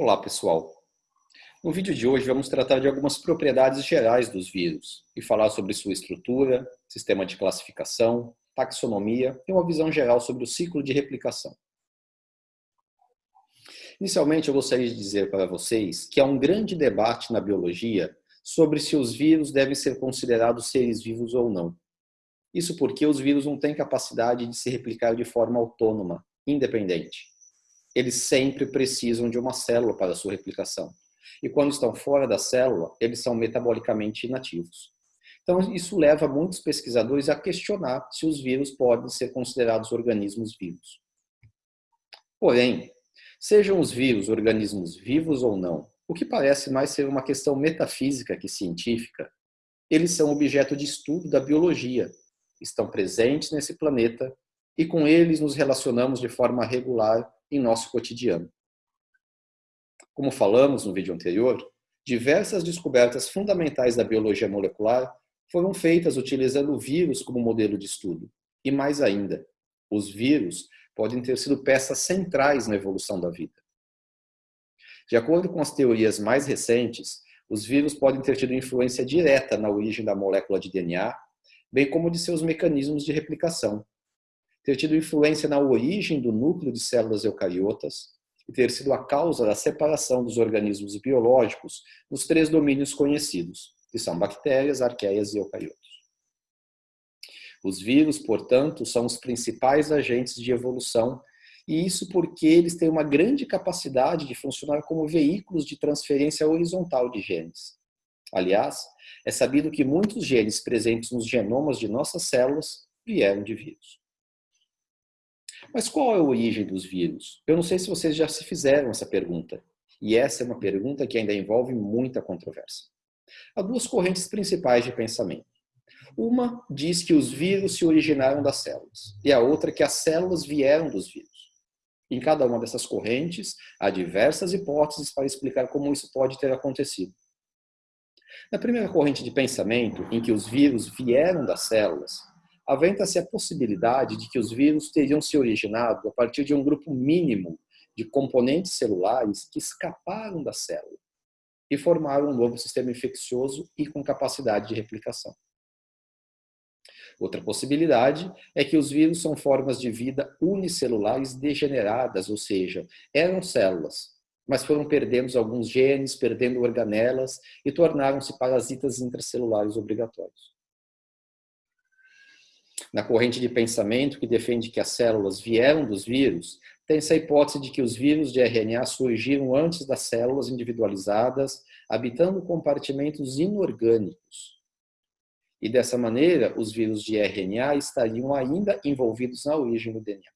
Olá pessoal, no vídeo de hoje vamos tratar de algumas propriedades gerais dos vírus e falar sobre sua estrutura, sistema de classificação, taxonomia e uma visão geral sobre o ciclo de replicação. Inicialmente eu gostaria de dizer para vocês que há um grande debate na biologia sobre se os vírus devem ser considerados seres vivos ou não. Isso porque os vírus não têm capacidade de se replicar de forma autônoma, independente eles sempre precisam de uma célula para sua replicação. E quando estão fora da célula, eles são metabolicamente inativos. Então, isso leva muitos pesquisadores a questionar se os vírus podem ser considerados organismos vivos. Porém, sejam os vírus organismos vivos ou não, o que parece mais ser uma questão metafísica que científica, eles são objeto de estudo da biologia, estão presentes nesse planeta e com eles nos relacionamos de forma regular em nosso cotidiano. Como falamos no vídeo anterior, diversas descobertas fundamentais da biologia molecular foram feitas utilizando o vírus como modelo de estudo. E mais ainda, os vírus podem ter sido peças centrais na evolução da vida. De acordo com as teorias mais recentes, os vírus podem ter tido influência direta na origem da molécula de DNA, bem como de seus mecanismos de replicação, ter tido influência na origem do núcleo de células eucariotas e ter sido a causa da separação dos organismos biológicos nos três domínios conhecidos, que são bactérias, arqueias e eucariotos. Os vírus, portanto, são os principais agentes de evolução e isso porque eles têm uma grande capacidade de funcionar como veículos de transferência horizontal de genes. Aliás, é sabido que muitos genes presentes nos genomas de nossas células vieram de vírus. Mas qual é a origem dos vírus? Eu não sei se vocês já se fizeram essa pergunta. E essa é uma pergunta que ainda envolve muita controvérsia. Há duas correntes principais de pensamento. Uma diz que os vírus se originaram das células, e a outra que as células vieram dos vírus. Em cada uma dessas correntes, há diversas hipóteses para explicar como isso pode ter acontecido. Na primeira corrente de pensamento, em que os vírus vieram das células, aventa-se a possibilidade de que os vírus teriam se originado a partir de um grupo mínimo de componentes celulares que escaparam da célula e formaram um novo sistema infeccioso e com capacidade de replicação. Outra possibilidade é que os vírus são formas de vida unicelulares degeneradas, ou seja, eram células, mas foram perdendo alguns genes, perdendo organelas e tornaram-se parasitas intracelulares obrigatórios na corrente de pensamento que defende que as células vieram dos vírus, tem essa hipótese de que os vírus de RNA surgiram antes das células individualizadas, habitando compartimentos inorgânicos. E dessa maneira, os vírus de RNA estariam ainda envolvidos na origem do DNA.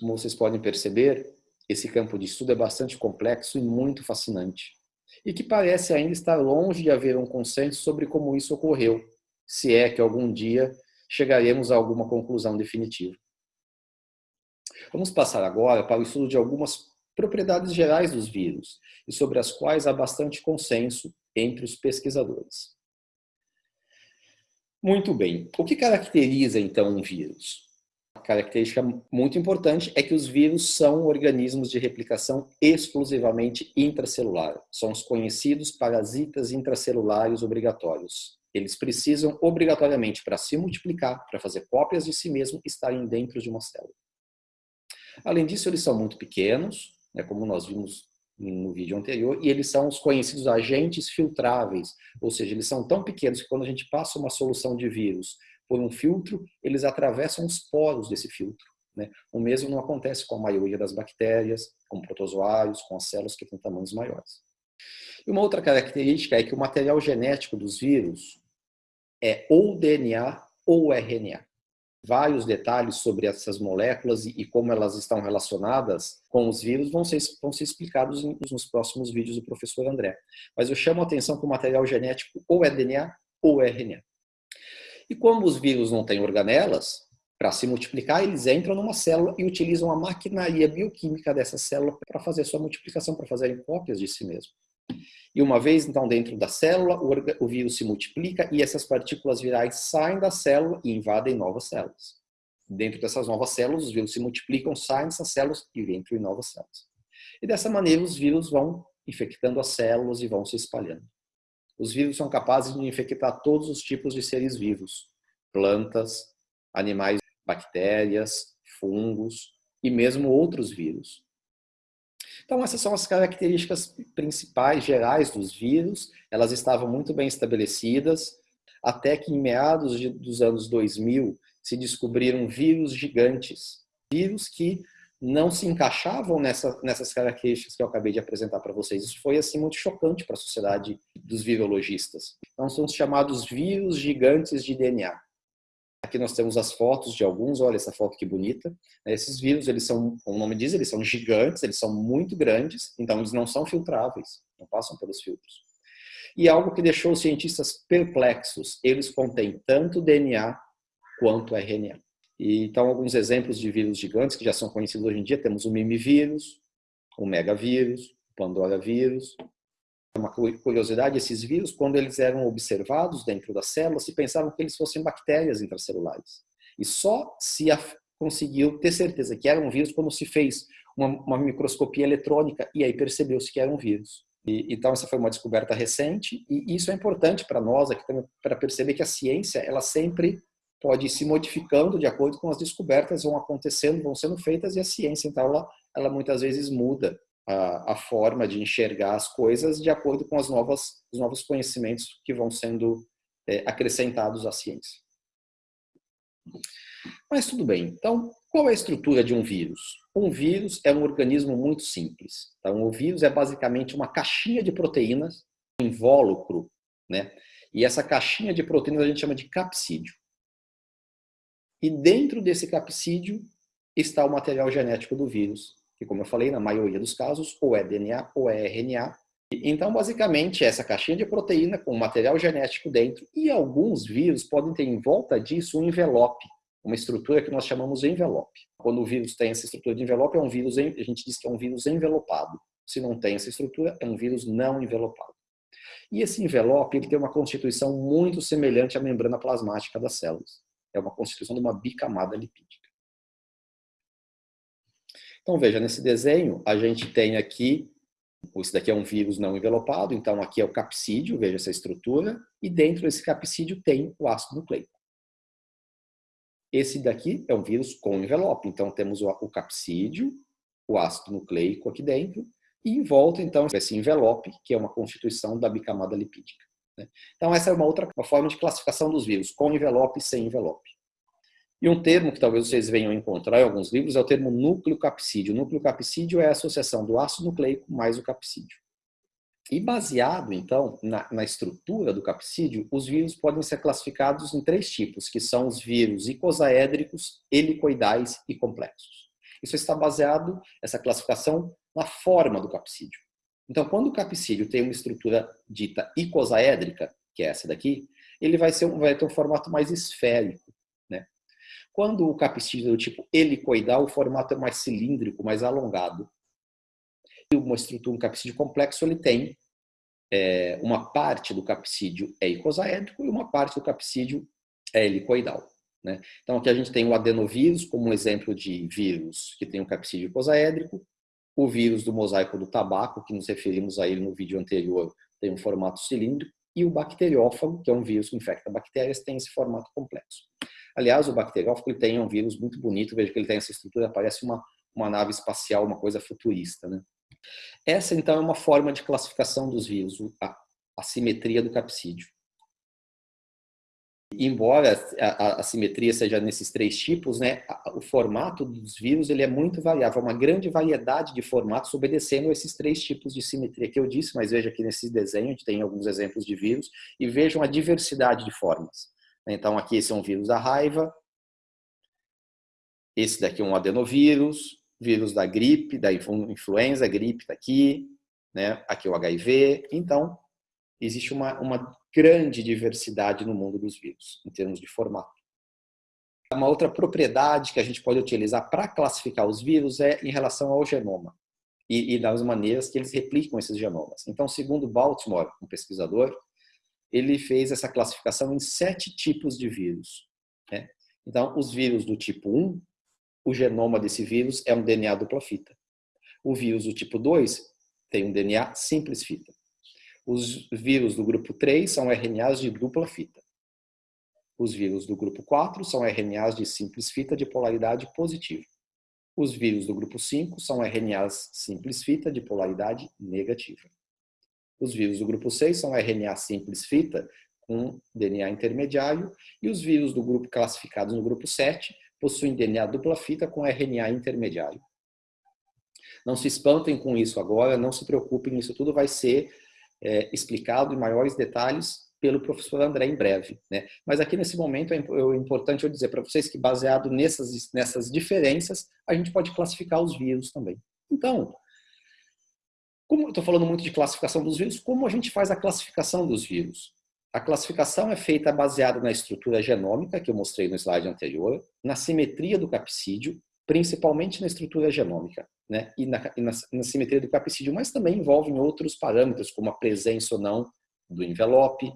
Como vocês podem perceber, esse campo de estudo é bastante complexo e muito fascinante, e que parece ainda estar longe de haver um consenso sobre como isso ocorreu, se é que algum dia chegaremos a alguma conclusão definitiva. Vamos passar agora para o estudo de algumas propriedades gerais dos vírus e sobre as quais há bastante consenso entre os pesquisadores. Muito bem. O que caracteriza, então, um vírus? A característica muito importante é que os vírus são organismos de replicação exclusivamente intracelular. São os conhecidos parasitas intracelulares obrigatórios. Eles precisam obrigatoriamente, para se multiplicar, para fazer cópias de si mesmo, estarem dentro de uma célula. Além disso, eles são muito pequenos, né, como nós vimos no vídeo anterior, e eles são os conhecidos agentes filtráveis, ou seja, eles são tão pequenos que quando a gente passa uma solução de vírus por um filtro, eles atravessam os poros desse filtro. Né? O mesmo não acontece com a maioria das bactérias, com protozoários, com as células que têm tamanhos maiores. E uma outra característica é que o material genético dos vírus é ou DNA ou RNA. Vários detalhes sobre essas moléculas e, como elas estão relacionadas com os vírus vão ser, vão ser explicados nos próximos vídeos do professor André. Mas eu chamo a atenção que o material genético ou é DNA ou é RNA. E como os vírus não têm organelas, para se multiplicar, eles entram numa célula e utilizam a maquinaria bioquímica dessa célula para fazer sua multiplicação, para fazerem cópias de si mesmo. E uma vez, então, dentro da célula, o vírus se multiplica e essas partículas virais saem da célula e invadem novas células. Dentro dessas novas células, os vírus se multiplicam, saem dessas células e entram em novas células. E dessa maneira os vírus vão infectando as células e vão se espalhando. Os vírus são capazes de infectar todos os tipos de seres vivos, plantas, animais, bactérias, fungos e mesmo outros vírus. Então essas são as características principais, gerais dos vírus. Elas estavam muito bem estabelecidas, até que em meados de, dos anos 2000 se descobriram vírus gigantes, vírus que não se encaixavam nessa, nessas características que eu acabei de apresentar para vocês. Isso foi assim muito chocante para a sociedade dos virologistas. Então são os chamados vírus gigantes de DNA. Aqui nós temos as fotos de alguns, olha essa foto que bonita. Esses vírus, eles são, como o nome diz, eles são gigantes, eles são muito grandes, então eles não são filtráveis, não passam pelos filtros. E algo que deixou os cientistas perplexos, eles contêm tanto DNA quanto RNA. E, então, alguns exemplos de vírus gigantes que já são conhecidos hoje em dia, temos o mimivírus, o megavírus, o pandora vírus. Uma curiosidade, esses vírus, quando eles eram observados dentro das células, se pensavam que eles fossem bactérias intracelulares. E só se conseguiu ter certeza que eram vírus quando se fez uma, uma microscopia eletrônica e aí percebeu-se que eram vírus. E, então essa foi uma descoberta recente e isso é importante para nós aqui para perceber que a ciência ela sempre pode ir se modificando de acordo com as descobertas vão acontecendo, vão sendo feitas e a ciência, então, ela, ela muitas vezes muda a, a, forma de enxergar as coisas de acordo com as novas, os novos conhecimentos que vão sendo é, acrescentados à ciência. Mas tudo bem, então, qual é a estrutura de um vírus? Um vírus é um organismo muito simples. Então, o vírus é basicamente uma caixinha de proteínas, um invólucro, né? E essa caixinha de proteínas a gente chama de capsídio. E dentro desse capsídio está o material genético do vírus, que como eu falei, na maioria dos casos, ou é DNA ou é RNA. Então, basicamente, essa caixinha de proteína com material genético dentro e alguns vírus podem ter em volta disso um envelope, uma estrutura que nós chamamos de envelope. Quando o vírus tem essa estrutura de envelope, é um vírus, a gente diz que é um vírus envelopado. Se não tem essa estrutura, é um vírus não envelopado. E esse envelope ele tem uma constituição muito semelhante à membrana plasmática das células é uma constituição de uma bicamada lipídica. Então veja, nesse desenho a gente tem aqui, esse daqui é um vírus não envelopado, então aqui é o capsídeo, veja essa estrutura, e dentro desse capsídeo tem o ácido nucleico. Esse daqui é um vírus com envelope, então temos o capsídeo, o ácido nucleico aqui dentro, e em volta então esse envelope, que é uma constituição da bicamada lipídica. Né? Então essa é uma outra forma de classificação dos vírus, com envelope e sem envelope. E um termo que talvez vocês venham encontrar em alguns livros é o termo núcleo capsídeo. Núcleo capsídeo é a associação do ácido nucleico mais o capsídeo. E baseado, então, na, na, estrutura do capsídeo, os vírus podem ser classificados em três tipos, que são os vírus icosaédricos, helicoidais e complexos. Isso está baseado, essa classificação, na forma do capsídeo. Então, quando o capsídeo tem uma estrutura dita icosaédrica, que é essa daqui, ele vai, ser, vai ter um formato mais esférico. Quando o capsídeo é do tipo helicoidal, o formato é mais cilíndrico, mais alongado. E uma estrutura, um capsídeo complexo, ele tem é, uma parte do capsídeo é icosaédrico e uma parte do capsídeo é helicoidal. Né? Então aqui a gente tem o adenovírus como um exemplo de vírus que tem um capsídeo icosaédrico, o vírus do mosaico do tabaco, que nos referimos a ele no vídeo anterior, tem um formato cilíndrico, e o bacteriófago, que é um vírus que infecta bactérias, tem esse formato complexo. Aliás, o bacteriófago ele tem um vírus muito bonito, veja que ele tem essa estrutura, parece uma, uma nave espacial, uma coisa futurista. Né? Essa, então, é uma forma de classificação dos vírus, a, a simetria do capsídeo embora a, a, simetria seja nesses três tipos, né, o formato dos vírus ele é muito variável, uma grande variedade de formatos obedecendo esses três tipos de simetria que eu disse, mas veja aqui nesse desenho, a gente tem alguns exemplos de vírus, e vejam a diversidade de formas. Então aqui esse é um vírus da raiva, esse daqui é um adenovírus, vírus da gripe, da influenza, gripe está aqui, né? aqui é o HIV, então existe uma, uma grande diversidade no mundo dos vírus, em termos de formato. Uma outra propriedade que a gente pode utilizar para classificar os vírus é em relação ao genoma e, e das maneiras que eles replicam esses genomas. Então, segundo Baltimore, um pesquisador, ele fez essa classificação em sete tipos de vírus. Né? Então, os vírus do tipo 1, o genoma desse vírus é um DNA dupla fita. O vírus do tipo 2 tem um DNA simples fita. Os vírus do grupo 3 são RNAs de dupla fita. Os vírus do grupo 4 são RNAs de simples fita de polaridade positiva. Os vírus do grupo 5 são RNAs simples fita de polaridade negativa. Os vírus do grupo 6 são RNA simples fita com DNA intermediário e os vírus do grupo classificados no grupo 7 possuem DNA dupla fita com RNA intermediário. Não se espantem com isso agora, não se preocupem, isso tudo vai ser é, explicado em maiores detalhes pelo professor André em breve. Né? Mas aqui nesse momento é, é importante eu dizer para vocês que baseado nessas, nessas diferenças, a gente pode classificar os vírus também. Então, como eu estou falando muito de classificação dos vírus, como a gente faz a classificação dos vírus? A classificação é feita baseada na estrutura genômica, que eu mostrei no slide anterior, na simetria do capsídeo, principalmente na estrutura genômica, né? e, na, e na, na simetria do capsídeo, mas também envolvem outros parâmetros, como a presença ou não do envelope,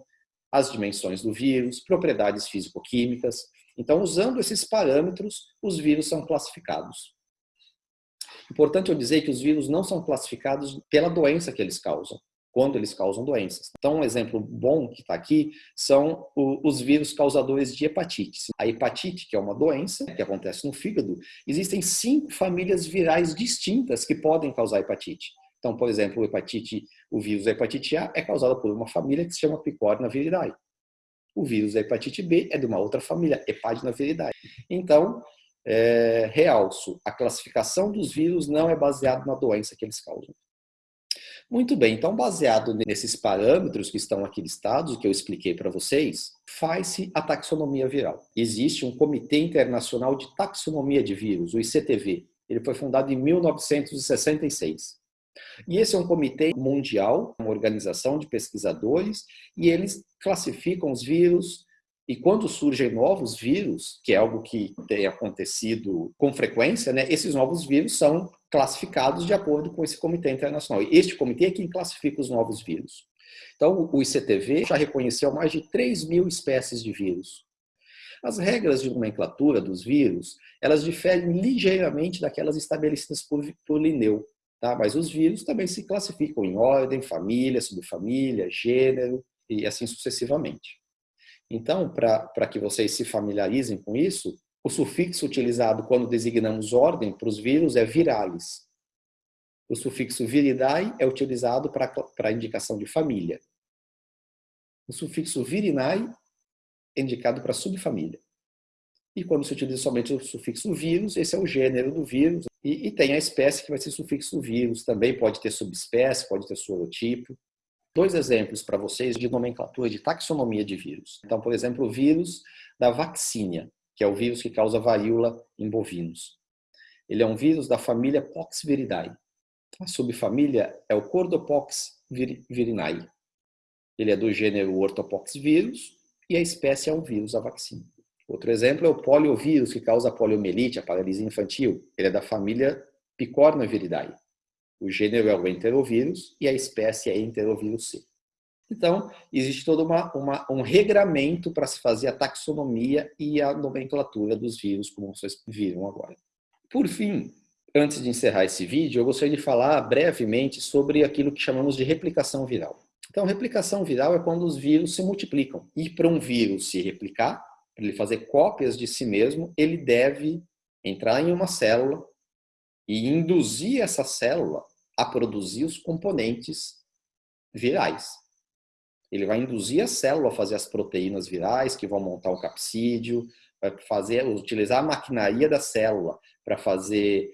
as dimensões do vírus, propriedades físico-químicas. Então, usando esses parâmetros, os vírus são classificados. Importante eu dizer que os vírus não são classificados pela doença que eles causam, quando eles causam doenças. Então, um exemplo bom que está aqui são os vírus causadores de hepatite. A hepatite, que é uma doença que acontece no fígado, existem cinco famílias virais distintas que podem causar hepatite. Então, por exemplo, o hepatite, o vírus da hepatite A é causado por uma família que se chama Picorna viridae. O vírus da hepatite B é de uma outra família, Hepadina viridae. Então, é, realço, a classificação dos vírus não é baseada na doença que eles causam. Muito bem, então baseado nesses parâmetros que estão aqui listados, que eu expliquei para vocês, faz-se a taxonomia viral. Existe um Comitê Internacional de Taxonomia de Vírus, o ICTV. Ele foi fundado em 1966. E esse é um comitê mundial, uma organização de pesquisadores, e eles classificam os vírus, e quando surgem novos vírus, que é algo que tem acontecido com frequência, né, esses novos vírus são classificados de acordo com esse comitê internacional. E este comitê é quem classifica os novos vírus. Então, o ICTV já reconheceu mais de 3 mil espécies de vírus. As regras de nomenclatura dos vírus, elas diferem ligeiramente daquelas estabelecidas por, por Linneu. Tá? Mas os vírus também se classificam em ordem, família, subfamília, gênero e assim sucessivamente. Então, para que vocês se familiarizem com isso, o sufixo utilizado quando designamos ordem para os vírus é viralis. O sufixo viridae é utilizado para a indicação de família. O sufixo virinae é indicado para subfamília. E quando se utiliza somente o sufixo vírus, esse é o gênero do vírus. E, e tem a espécie que vai ser sufixo vírus. Também pode ter subespécie, pode ter sorotipo. Dois exemplos para vocês de nomenclatura, de taxonomia de vírus. Então, por exemplo, o vírus da vaccinia, que é o vírus que causa varíola em bovinos. Ele é um vírus da família Poxviridae. A subfamília é o Cordopox virinae. Ele é do gênero Orthopoxvirus e a espécie é o vírus da vacina. Outro exemplo é o poliovírus, que causa poliomielite, a paralisia infantil. Ele é da família Picornaviridae. O gênero é o enterovírus e a espécie é enterovírus C. Então, existe todo uma, uma, um regramento para se fazer a taxonomia e a nomenclatura dos vírus, como vocês viram agora. Por fim, antes de encerrar esse vídeo, eu gostaria de falar brevemente sobre aquilo que chamamos de replicação viral. Então, replicação viral é quando os vírus se multiplicam. E para um vírus se replicar, para ele fazer cópias de si mesmo, ele deve entrar em uma célula e induzir essa célula a produzir os componentes virais. Ele vai induzir a célula a fazer as proteínas virais que vão montar o capsídeo, vai fazer, utilizar a maquinaria da célula para fazer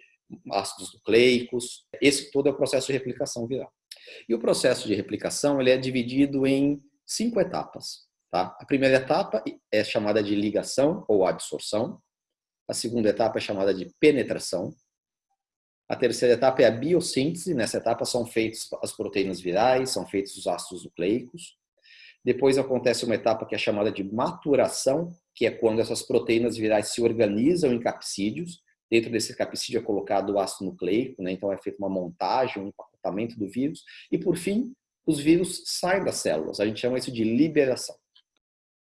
ácidos nucleicos. Esse todo é o processo de replicação viral. E o processo de replicação ele é dividido em cinco etapas. Tá? A primeira etapa é chamada de ligação ou absorção. A segunda etapa é chamada de penetração. A terceira etapa é a biossíntese. Nessa etapa são feitas as proteínas virais, são feitos os ácidos nucleicos. Depois acontece uma etapa que é chamada de maturação, que é quando essas proteínas virais se organizam em capsídeos. Dentro desse capsídeo é colocado o ácido nucleico, né? então é feita uma montagem, um empacotamento do vírus. E por fim, os vírus saem das células. A gente chama isso de liberação.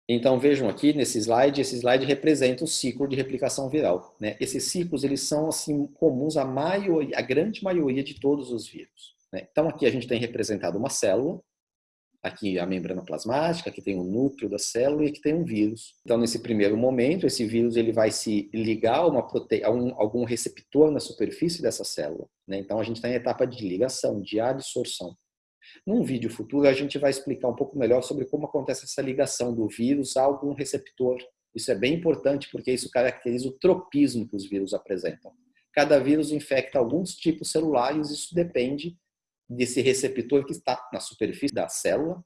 Então vejam aqui nesse slide, esse slide representa o ciclo de replicação viral. Né? Esses ciclos eles são assim comuns à maioria, a grande maioria de todos os vírus. Né? Então aqui a gente tem representado uma célula, aqui a membrana plasmática, aqui tem o núcleo da célula e aqui tem um vírus. Então nesse primeiro momento, esse vírus ele vai se ligar a, uma prote... a um, algum receptor na superfície dessa célula. Né? Então a gente está em etapa de ligação, de adsorção. Num vídeo futuro, a gente vai explicar um pouco melhor sobre como acontece essa ligação do vírus a algum receptor. Isso é bem importante porque isso caracteriza o tropismo que os vírus apresentam. Cada vírus infecta alguns tipos celulares, isso depende desse receptor que está na superfície da célula,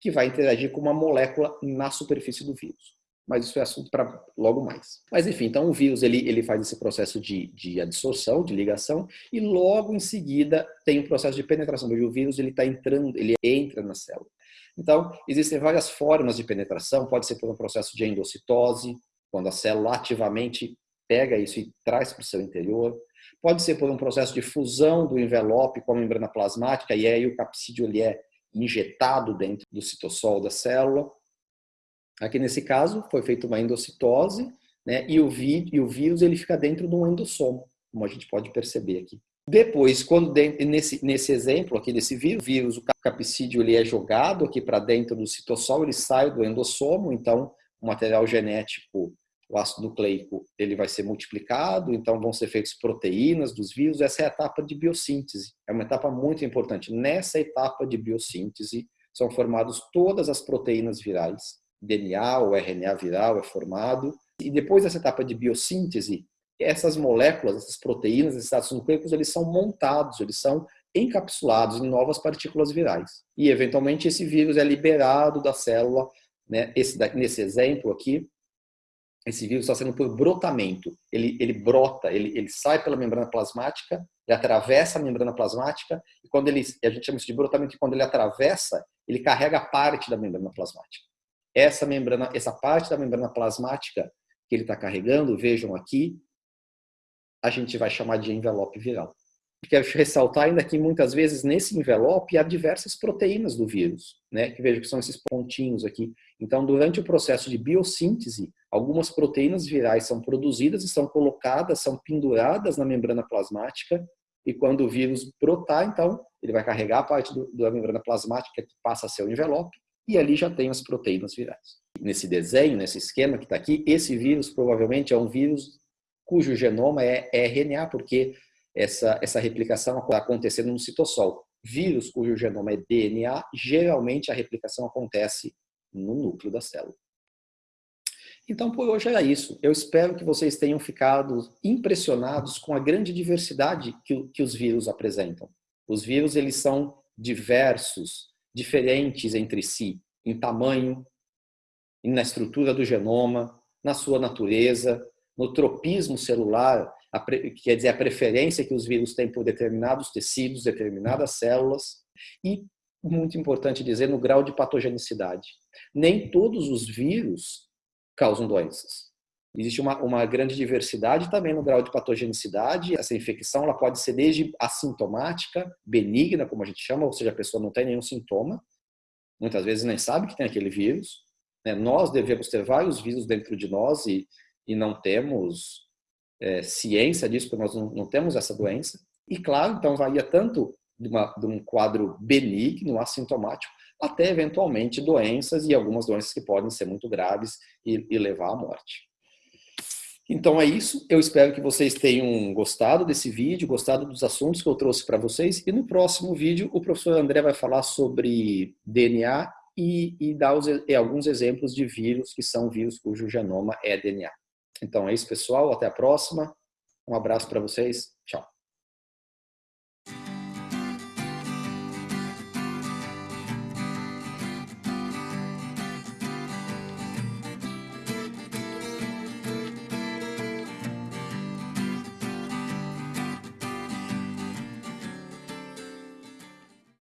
que vai interagir com uma molécula na superfície do vírus mas isso é assunto para logo mais. Mas enfim, então o vírus ele, ele faz esse processo de, de adsorção, de ligação, e logo em seguida tem o processo de penetração, onde o vírus ele está entrando, ele entra na célula. Então, existem várias formas de penetração, pode ser por um processo de endocitose, quando a célula ativamente pega isso e traz para o seu interior, pode ser por um processo de fusão do envelope com a membrana plasmática, e aí o capsídeo ele é injetado dentro do citossol da célula, Aqui nesse caso foi feita uma endocitose, né, e, o e o vírus ele fica dentro de um endossomo, como a gente pode perceber aqui. Depois, quando nesse, nesse exemplo aqui desse vírus, vírus, o capsídeo ele é jogado aqui para dentro do citossol, ele sai do endossomo, então o material genético, o ácido nucleico, ele vai ser multiplicado, então vão ser feitas proteínas dos vírus, essa é a etapa de biossíntese, é uma etapa muito importante. Nessa etapa de biossíntese são formadas todas as proteínas virais, DNA ou RNA viral é formado. E depois dessa etapa de biossíntese, essas moléculas, essas proteínas, esses ácidos nucleicos, eles são montados, eles são encapsulados em novas partículas virais. E, eventualmente, esse vírus é liberado da célula. Né? Esse, nesse exemplo aqui, esse vírus está sendo por brotamento. Ele, ele brota, ele, ele sai pela membrana plasmática, ele atravessa a membrana plasmática, e quando ele, a gente chama isso de brotamento, e quando ele atravessa, ele carrega parte da membrana plasmática essa membrana, essa parte da membrana plasmática que ele está carregando, vejam aqui, a gente vai chamar de envelope viral. Quero ressaltar ainda que muitas vezes nesse envelope há diversas proteínas do vírus, né? que vejo que são esses pontinhos aqui. Então, durante o processo de biossíntese, algumas proteínas virais são produzidas e são colocadas, são penduradas na membrana plasmática, e quando o vírus brotar, então, ele vai carregar a parte do, da membrana plasmática que passa a ser o envelope, e ali já tem as proteínas virais. Nesse desenho, nesse esquema que está aqui, esse vírus provavelmente é um vírus cujo genoma é RNA, porque essa, essa replicação está acontecendo no citossol. Vírus cujo genoma é DNA, geralmente a replicação acontece no núcleo da célula. Então, por hoje era isso. Eu espero que vocês tenham ficado impressionados com a grande diversidade que, que os vírus apresentam. Os vírus, eles são diversos, diferentes entre si, em tamanho, na estrutura do genoma, na sua natureza, no tropismo celular, quer dizer, a preferência que os vírus têm por determinados tecidos, determinadas células, e, muito importante dizer, no grau de patogenicidade. Nem todos os vírus causam doenças. Existe uma, uma grande diversidade também no grau de patogenicidade. Essa infecção ela pode ser desde assintomática, benigna, como a gente chama, ou seja, a pessoa não tem nenhum sintoma, muitas vezes nem sabe que tem aquele vírus. Né? Nós devemos ter vários vírus dentro de nós e, e não temos é, ciência disso, porque nós não, não, temos essa doença. E claro, então varia tanto de, uma, de um quadro benigno, assintomático, até eventualmente doenças e algumas doenças que podem ser muito graves e, e levar à morte. Então é isso, eu espero que vocês tenham gostado desse vídeo, gostado dos assuntos que eu trouxe para vocês, e no próximo vídeo o professor André vai falar sobre DNA e, e dar os, e alguns exemplos de vírus que são vírus cujo genoma é DNA. Então é isso pessoal, até a próxima, um abraço para vocês, tchau.